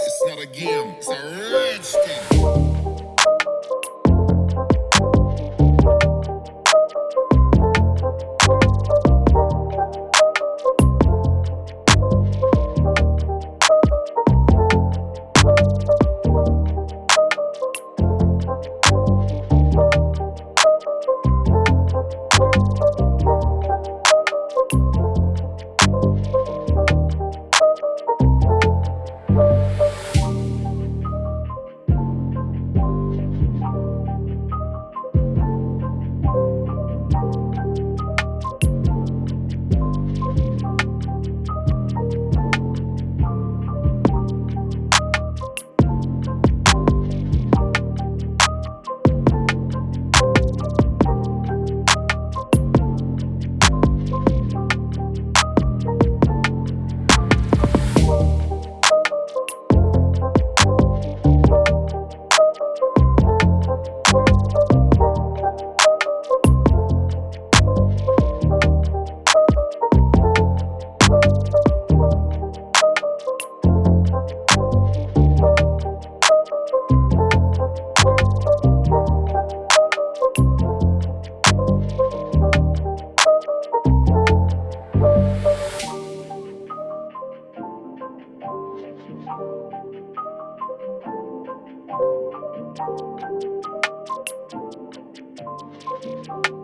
It's not a game, it's a thing. Thank you.